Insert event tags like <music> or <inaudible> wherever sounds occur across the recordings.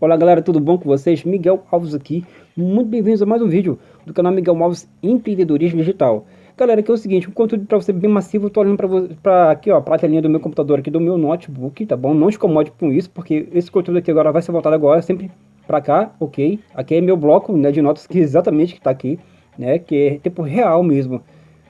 Olá galera, tudo bom com vocês? Miguel Alves aqui, muito bem-vindos a mais um vídeo do canal Miguel Alves Empreendedorismo Digital. Galera, aqui é o seguinte, um conteúdo para você bem massivo, eu tô olhando para aqui ó, para a telinha do meu computador aqui, do meu notebook, tá bom? Não se incomode com isso, porque esse conteúdo aqui agora vai ser voltado agora sempre para cá, ok? Aqui é meu bloco né, de notas que exatamente que tá aqui, né? Que é tempo real mesmo,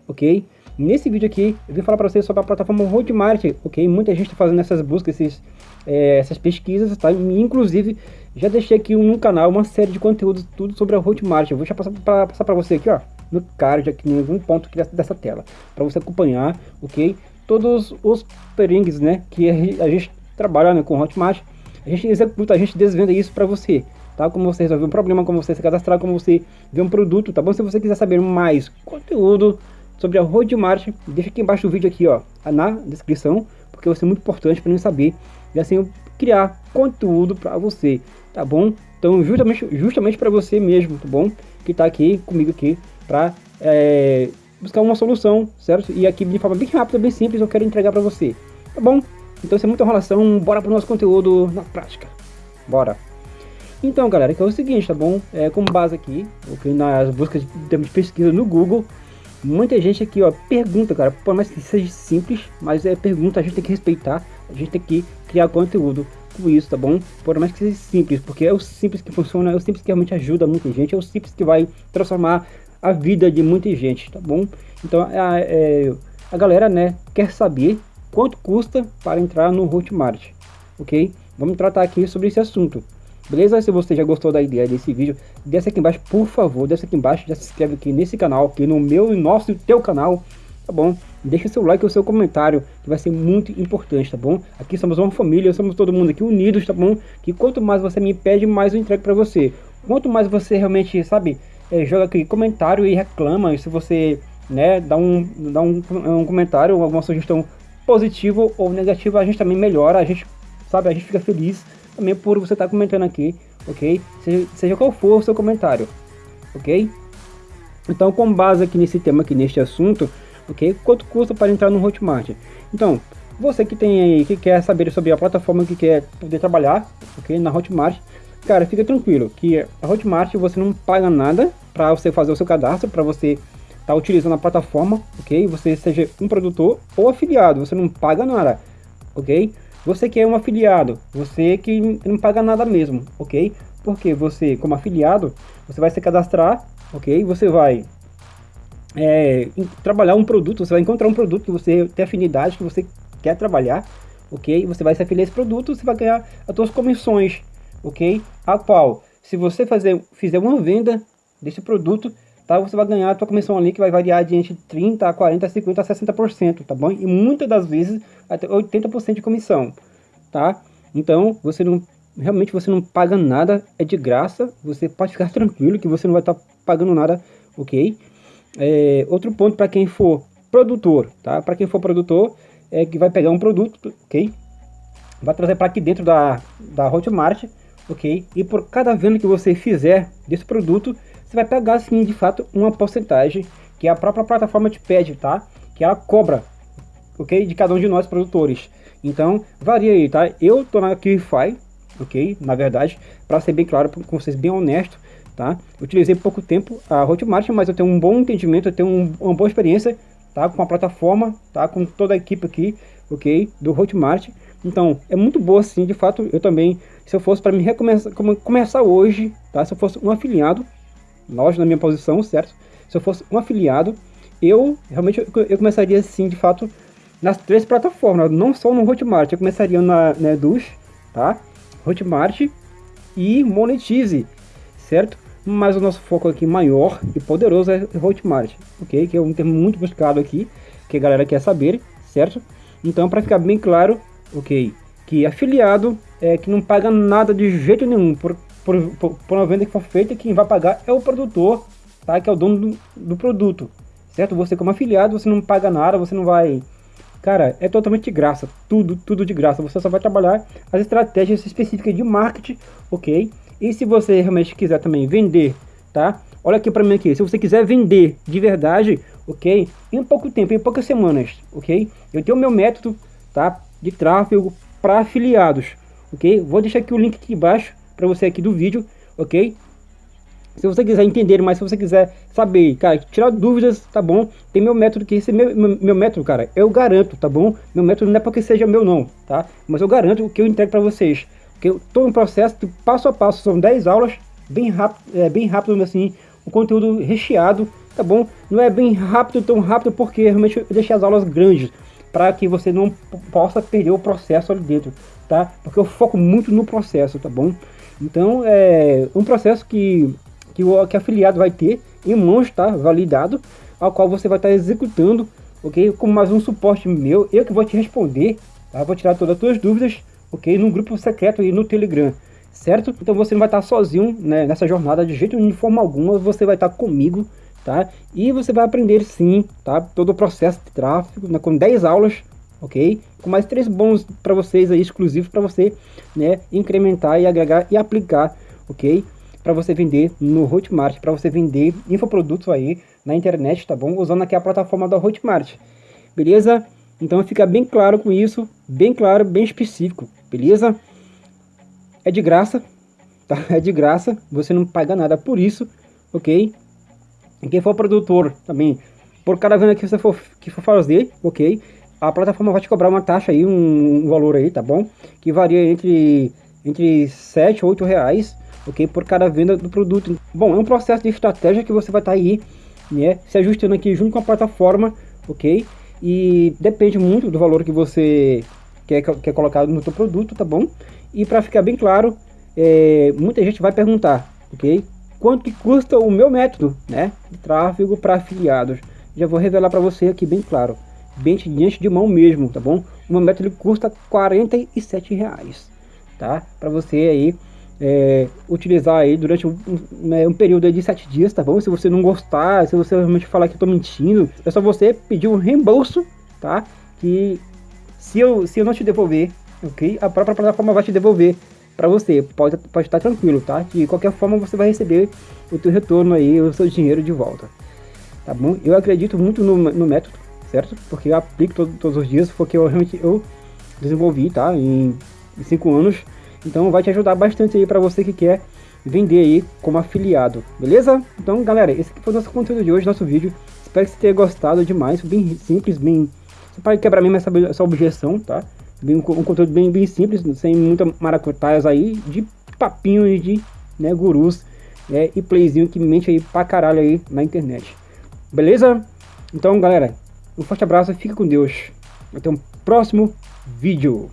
ok? Nesse vídeo aqui, eu vim falar para vocês sobre a plataforma Hotmart, ok? Muita gente está fazendo essas buscas, esses, é, essas pesquisas, tá? Inclusive, já deixei aqui no canal uma série de conteúdos, tudo sobre a Hotmart. Eu vou já passar para você aqui, ó, no card, aqui em algum ponto aqui dessa, tela, para você acompanhar, ok? Todos os perrengues, né, que a gente trabalha né, com Hotmart, a gente executa, a gente desvenda isso para você, tá? Como você resolver um problema, como você se cadastrar, como você ver um produto, tá bom? Se você quiser saber mais conteúdo sobre a Hotmart, deixa aqui embaixo do vídeo aqui, ó, na descrição, porque vai ser muito importante para mim saber e assim eu criar conteúdo para você, tá bom? Então justamente, justamente para você mesmo, tá bom? Que tá aqui comigo aqui para é, buscar uma solução, certo? E aqui de forma bem rápida, bem simples, eu quero entregar para você, tá bom? Então sem muita enrolação, bora pro nosso conteúdo na prática, bora! Então galera, que é o seguinte, tá bom? É, como base aqui, nas buscas de pesquisa no Google, Muita gente aqui, ó, pergunta, cara, por mais que seja simples, mas é pergunta, a gente tem que respeitar, a gente tem que criar conteúdo com isso, tá bom? Por mais que seja simples, porque é o simples que funciona, é o simples que realmente ajuda muita gente, é o simples que vai transformar a vida de muita gente, tá bom? Então, a, é, a galera, né, quer saber quanto custa para entrar no Hotmart, ok? Vamos tratar aqui sobre esse assunto. Beleza? Se você já gostou da ideia desse vídeo, desce aqui embaixo, por favor, desce aqui embaixo, já se inscreve aqui nesse canal, aqui no meu e nosso e teu canal, tá bom? Deixa seu like e o seu comentário, que vai ser muito importante, tá bom? Aqui somos uma família, somos todo mundo aqui unidos, tá bom? Que quanto mais você me pede, mais eu entrego pra você. Quanto mais você realmente, sabe, é, joga aqui comentário e reclama, e se você, né, dá um, dá um, um comentário, alguma sugestão positiva ou negativa, a gente também melhora, a gente, sabe, a gente fica feliz também por você estar tá comentando aqui, ok? Seja, seja, qual for o seu comentário, ok? Então, com base aqui nesse tema, aqui neste assunto, ok? Quanto custa para entrar no Hotmart? Então, você que tem aí, que quer saber sobre a plataforma que quer poder trabalhar, ok? Na Hotmart, cara, fica tranquilo que a Hotmart você não paga nada para você fazer o seu cadastro, para você estar tá utilizando a plataforma, ok? Você seja um produtor ou afiliado, você não paga nada, ok? Você que é um afiliado, você que não paga nada mesmo, ok? Porque você, como afiliado, você vai se cadastrar, ok? Você vai é, trabalhar um produto, você vai encontrar um produto que você tem afinidade, que você quer trabalhar, ok? Você vai se afiliar a esse produto, você vai ganhar as suas comissões, ok? A qual, se você fazer, fizer uma venda desse produto, tá? Você vai ganhar a tua comissão ali que vai variar de entre 30 a 40, 50 a 60%, tá bom? E muitas das vezes até 80% de comissão, tá? Então, você não realmente você não paga nada, é de graça, você pode ficar <laughs> tranquilo que você não vai estar tá pagando nada, OK? É, outro ponto para quem for produtor, tá? Para quem for produtor, é que vai pegar um produto, OK? Vai trazer para aqui dentro da da Hotmart, OK? E por cada venda que você fizer desse produto, você vai pegar sim de fato uma porcentagem que a própria plataforma te pede, tá? Que ela cobra, ok? De cada um de nós produtores. Então, varia aí, tá? Eu tô na QFI, ok? Na verdade, para ser bem claro com vocês, bem honesto, tá? Utilizei pouco tempo a Hotmart, mas eu tenho um bom entendimento, eu tenho um, uma boa experiência, tá? Com a plataforma, tá? Com toda a equipe aqui, ok? Do Hotmart. Então, é muito boa sim, de fato, eu também, se eu fosse para me recomeçar, começar hoje, tá? Se eu fosse um afiliado, lógico, na minha posição, certo? Se eu fosse um afiliado, eu realmente eu começaria assim, de fato, nas três plataformas, não só no Hotmart, eu começaria na, na tá? Hotmart e Monetize, certo? Mas o nosso foco aqui maior e poderoso é Hotmart, ok? Que é um termo muito buscado aqui, que a galera quer saber, certo? Então, para ficar bem claro, ok, que afiliado é que não paga nada de jeito nenhum por por, por, por uma venda que for feita, quem vai pagar é o produtor, tá? Que é o dono do, do produto, certo? Você como afiliado, você não paga nada, você não vai... Cara, é totalmente de graça, tudo, tudo de graça. Você só vai trabalhar as estratégias específicas de marketing, ok? E se você realmente quiser também vender, tá? Olha aqui para mim aqui, se você quiser vender de verdade, ok? Em pouco tempo, em poucas semanas, ok? Eu tenho meu método, tá? de tráfego para afiliados, ok? Vou deixar aqui o link aqui embaixo para você aqui do vídeo, ok? Se você quiser entender mais, se você quiser saber, cara, tirar dúvidas, tá bom? Tem meu método que esse meu, meu, meu, método, cara, eu garanto, tá bom? Meu método não é porque seja meu não, tá? Mas eu garanto que eu entrego para vocês. Que eu tô um processo de passo a passo, são 10 aulas, bem rápido, é, bem rápido assim, o conteúdo recheado, tá bom? Não é bem rápido, tão rápido, porque realmente eu deixei as aulas grandes, para que você não possa perder o processo ali dentro, tá? Porque eu foco muito no processo, tá bom? Então, é um processo que que o que afiliado vai ter em mãos, tá? Validado, ao qual você vai estar executando, ok? Com mais um suporte meu, eu que vou te responder, tá? Vou tirar todas as tuas dúvidas, ok? No grupo secreto aí no Telegram, certo? Então você não vai estar sozinho né, nessa jornada de jeito de forma alguma, você vai estar comigo, tá? E você vai aprender sim, tá? Todo o processo de tráfego, né, com 10 aulas, ok? Com mais três bons para vocês aí, exclusivos para você, né? Incrementar e agregar e aplicar, ok? para você vender no Hotmart, para você vender infoprodutos aí na internet, tá bom? Usando aqui a plataforma da Hotmart, beleza? Então fica bem claro com isso, bem claro, bem específico, beleza? É de graça, tá? <laughs> É de graça, você não paga nada por isso, ok? E quem for produtor também, por cada venda que você for, que for fazer, ok? A plataforma vai te cobrar uma taxa aí, um, um valor aí, tá bom? Que varia entre, entre 7 e 8 reais, ok? Por cada venda do produto. Bom, é um processo de estratégia que você vai estar tá aí, né? Se ajustando aqui junto com a plataforma, ok? E depende muito do valor que você quer, quer colocar no seu produto, tá bom? E para ficar bem claro, é, muita gente vai perguntar, ok? Quanto que custa o meu método, né? De tráfego para afiliados. Já vou revelar para você aqui bem claro, bem diante de mão mesmo, tá bom? O meu método custa 47 reais, tá? Para você aí é, utilizar aí durante um, um, né, período de sete dias, tá bom? Se você não gostar, se você realmente falar que eu tô mentindo, é só você pedir um reembolso, tá? Que se eu, se eu não te devolver, ok? A própria plataforma vai te devolver para você, pode, pode estar tranquilo, tá? De qualquer forma você vai receber o teu retorno aí, o seu dinheiro de volta, tá bom? Eu acredito muito no, no método, certo? Porque eu aplico todo, todos os dias, porque eu realmente eu desenvolvi, tá? Em, cinco anos, então vai te ajudar bastante aí para você que quer vender aí como afiliado, beleza? Então galera, esse foi o nosso conteúdo de hoje, nosso vídeo. Espero que você tenha gostado demais, bem simples, bem... Só para quebrar mesmo essa, essa objeção, tá? Bem, um, um, conteúdo bem, bem simples, sem muita maracutaias aí, de papinhos de né, gurus né, e playzinho que mente aí pra caralho aí na internet. Beleza? Então galera, um forte abraço, fica com Deus. Até um próximo vídeo.